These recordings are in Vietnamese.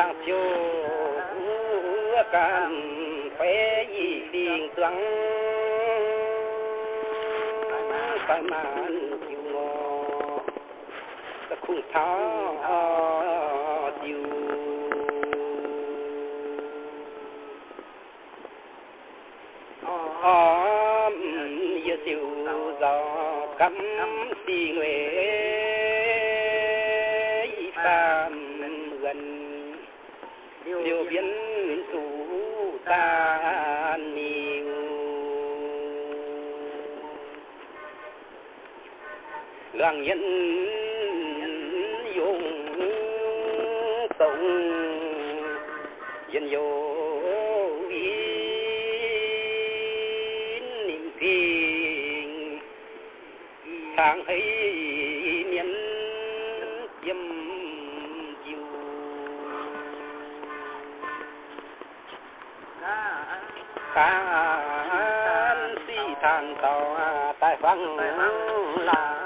thang chiều can phế gì điên tuăng phải màn chiều ngò ta khung tháo chiều ôm yêu siêu gió cắm xì nguyện biến chủ ta nhiều làng nhân dùng tổng dân vô ý niệm phiền tháng ấy can si than tàu à, tại văn là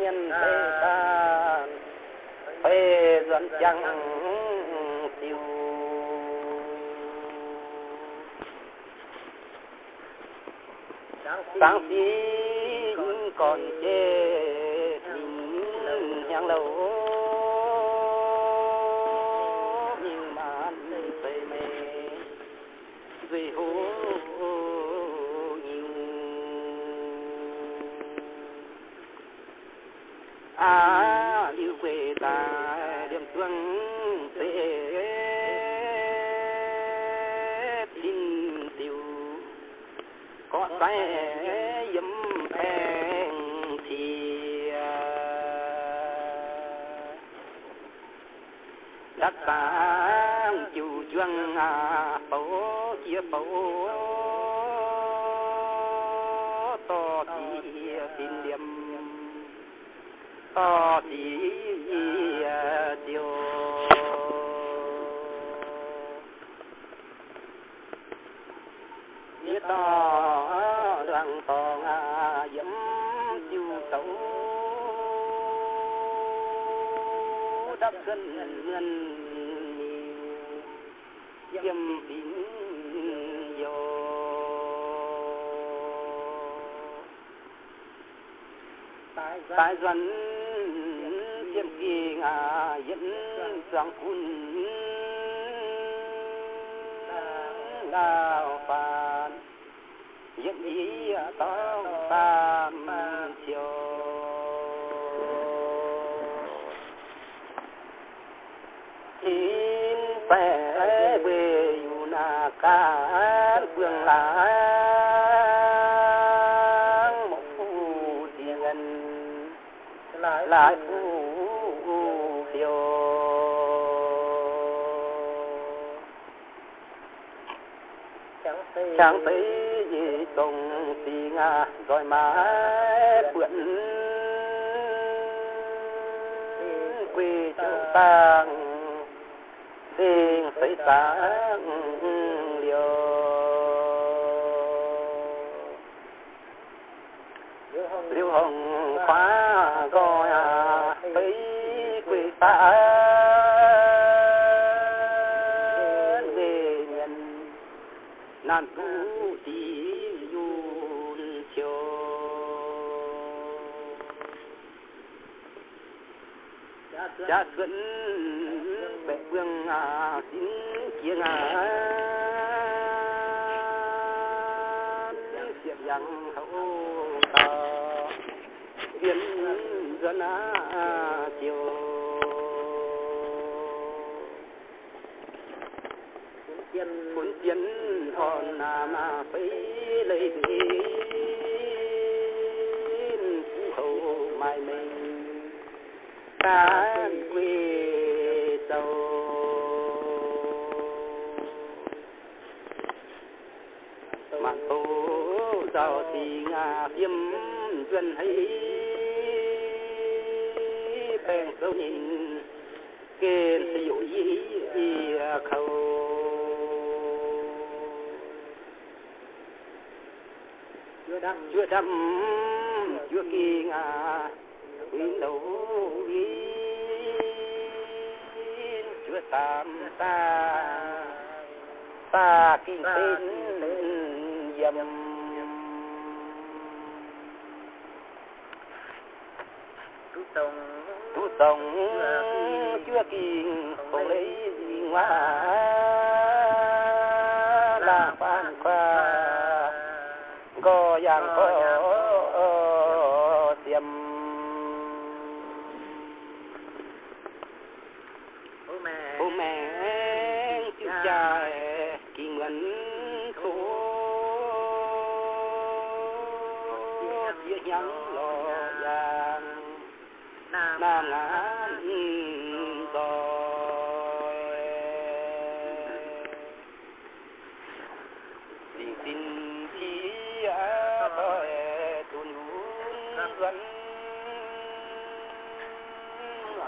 nhân thế tan phê dẫn chẳng tiêu sáng tí còn chê mình nhang lâu về hồ nhiều à yêu quê ta điểm tuân tế tin tiêu có tay đất sáng chủ chuông à bố chia bố. To thì tin điểm. To thì tiêu à, biết to à, đoàn to à. Gần ngân dâm tín vô. Tại dân chiêm kỳ ngà dẫn soạn phun đào phàn dẫn ý tao tam chiều chẳng thấy gì công thì ngà rồi mà bượn quê châu tang đêm phải sáng về nhân nan tu tí yun chiều. Cha xuân bệ vương à xin kiêng à. Xiệp yang hậu ta hiến dân à dân muốn tiến hòn à mà phải lấy đi phú hậu mai mình tan quy sâu mà tô giàu thì ngà viêm dân hay bèn sâu nhìn kênh sử dụng ý khâu chưa đâm chưa kỳ ngà tin lâu yên chưa tạm ta. Ta kinh tin lên dầm. tu tông tu tông chưa kỳ không lấy gì ngoài. Là phan khoa. ชื่อกิ่งคงเลยยิงว่าลาปานควาก็ยังก็เสียม bố mẹ chữ dài kỳ nguyện số chia nhắn lò vàng nam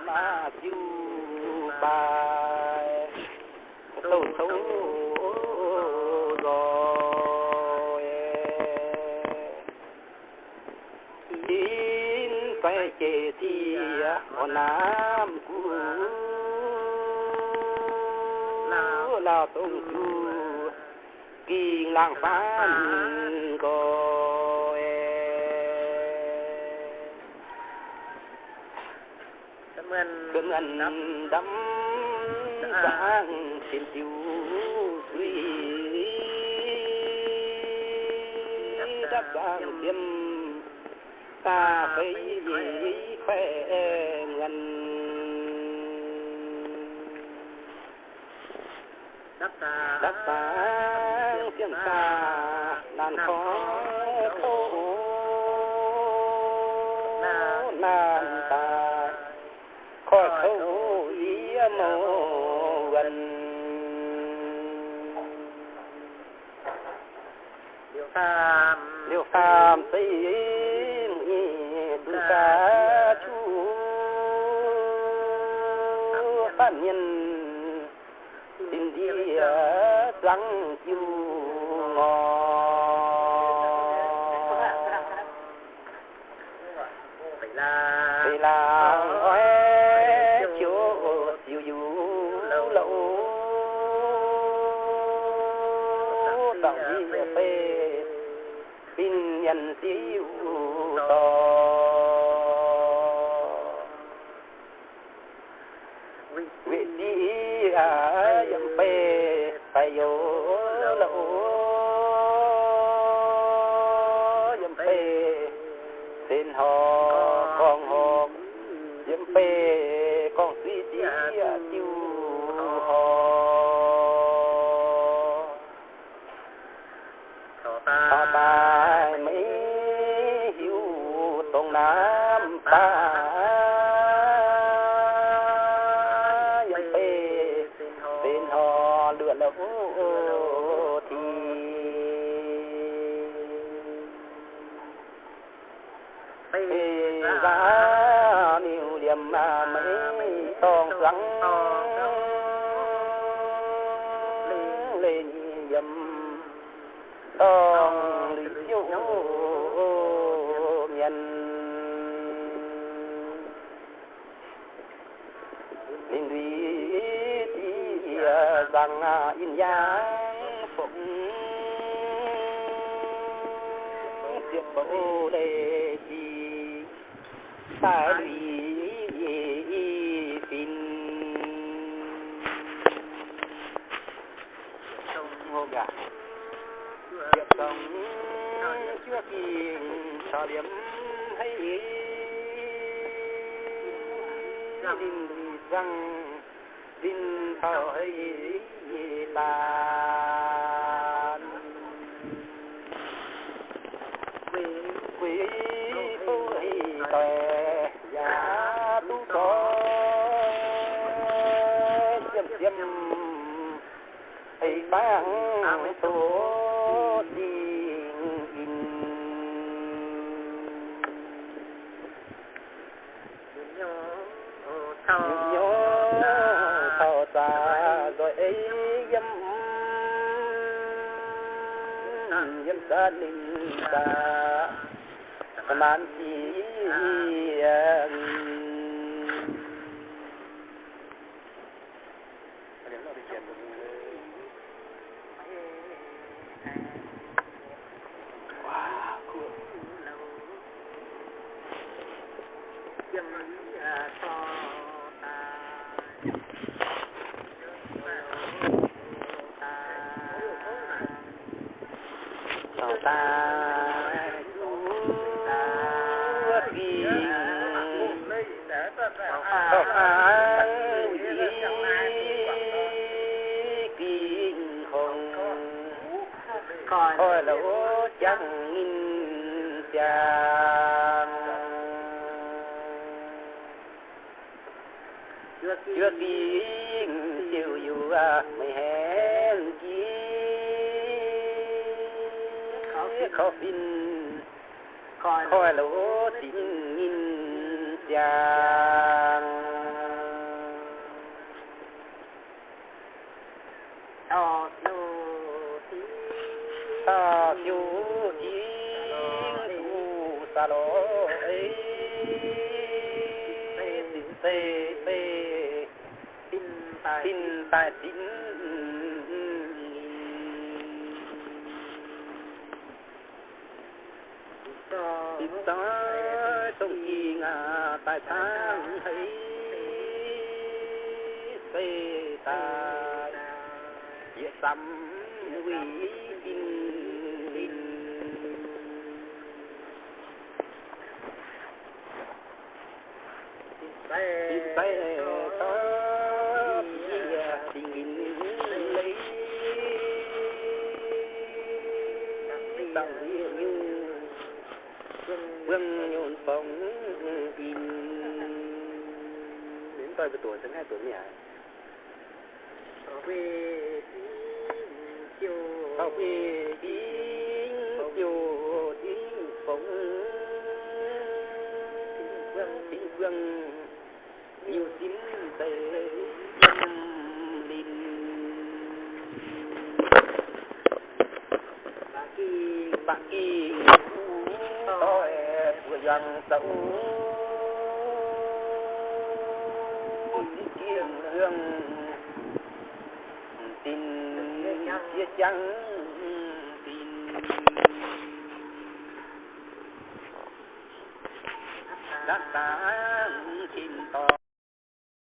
mà chiu bà tôi xấu rồi. Đến phải chê thì con nam cũ là tung chu kỳ làng phán rồi cơn ẩn đắm sáng trên tiêu suy đắp vàng tiêm. Ta phải khỏe ngân đắp vàng tiếng xa đàn khó liêu phàm xây tu ca chu. Phản nhân. Tình đi răng chiu ngon đọc đi phê tin nhân siêu to vị đi à dầm phê phải vô lâu dầm phê xin họ con họ dầm phê phê ra miêu điểm mà mấy tòng trắng lên dầm tòng lý chiếu nhân linh lý thì rằng in dáng phụng diệp bầu ta lý tin ngô gà diệp sống chưa kỳ sở điểm hay linh lý rằng linh ấy bang số tình in nhớ thọ xa rồi ấy dâm. Dâm sa linh sa man chi ta coi lỗ chẳng in chàng. Chưa kỳ chiều dù mày hẹn kia khó xin coi lỗ tình in chàng Ờ, nô tí ta chú chiến thu sa lỗ ấy. Tê tê tê tin tài tin ta tin cho ta sông chi ngà tại tháng thấy tê ta dễ sắm quý kinh linh tin tài vương nhộn phóng in. Đến tôi với tuổi tháng hai tuổi nhỉ ở về chiều khi tiếng chiều tiếng phóng vương tiếng vương nhiều tiếng tề lâm linh bà kỳ rằng kỳ tôi kiên hương tin chia trắng tin. Đã ta tin to